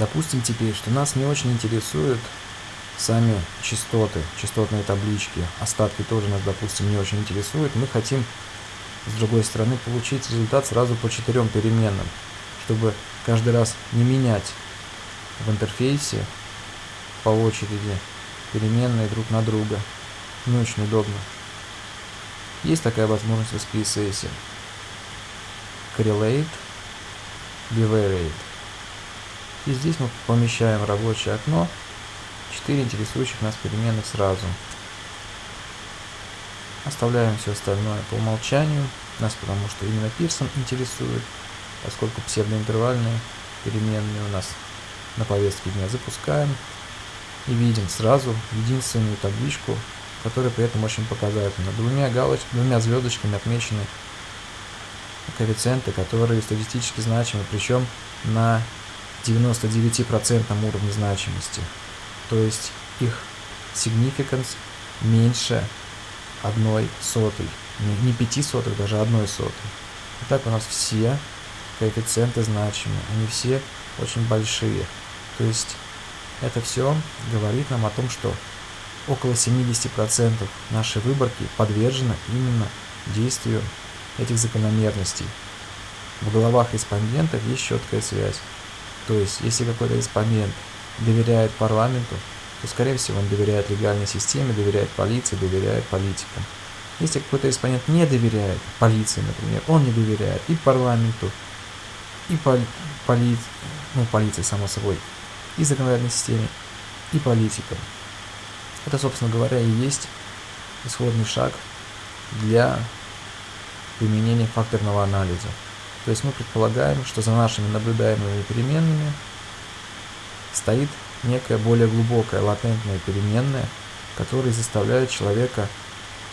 Допустим теперь, что нас не очень интересуют сами частоты, частотные таблички, остатки тоже нас, допустим, не очень интересуют. Мы хотим, с другой стороны, получить результат сразу по четырем переменным, чтобы каждый раз не менять в интерфейсе по очереди переменные друг на друга. Не очень удобно. Есть такая возможность в SPSS. Correlate, Bivariate. И здесь мы помещаем рабочее окно 4 интересующих нас переменных сразу. Оставляем все остальное по умолчанию, нас потому что именно Пирсон интересует, поскольку псевдоинтервальные переменные у нас на повестке дня запускаем и видим сразу единственную табличку, которая при этом очень показательна. Двумя, галоч... двумя звездочками отмечены коэффициенты, которые статистически значимы, причем на 99% уровне значимости. То есть их significance меньше одной сотой. Не, не пяти сотых, даже одной сотой. Итак, у нас все коэффициенты значимы. Они все очень большие. То есть это все говорит нам о том, что около 70% нашей выборки подвержено именно действию этих закономерностей. В головах респондентов есть четкая связь. То есть, если какой-то респондент доверяет парламенту, то, скорее всего, он доверяет легальной системе, доверяет полиции, доверяет политикам. Если какой-то респондент не доверяет полиции, например, он не доверяет и парламенту, и поли, поли, ну, полиции, само собой, и законодательной системе, и политикам. Это, собственно говоря, и есть исходный шаг для применения факторного анализа. То есть мы предполагаем, что за нашими наблюдаемыми переменными стоит некая более глубокая латентная переменная, которая заставляет человека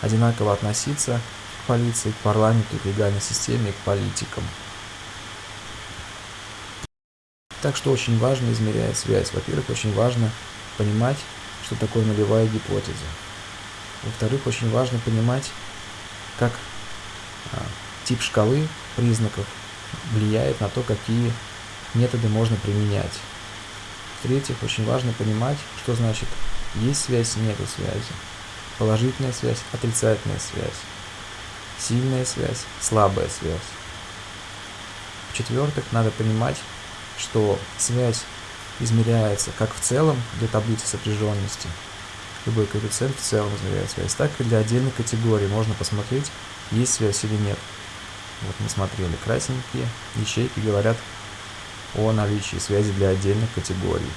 одинаково относиться к полиции, к парламенту, к легальной системе, к политикам. Так что очень важно измерять связь. Во-первых, очень важно понимать, что такое нулевая гипотеза. Во-вторых, очень важно понимать, как а, тип шкалы признаков влияет на то, какие методы можно применять. В-третьих, очень важно понимать, что значит есть связь, нету связи. Положительная связь, отрицательная связь. Сильная связь, слабая связь. В-четвертых, надо понимать, что связь измеряется как в целом для таблицы сопряженности, любой коэффициент в целом измеряет связь, так и для отдельной категории можно посмотреть, есть связь или нет. Вот мы смотрели, красненькие ячейки говорят о наличии связи для отдельных категорий.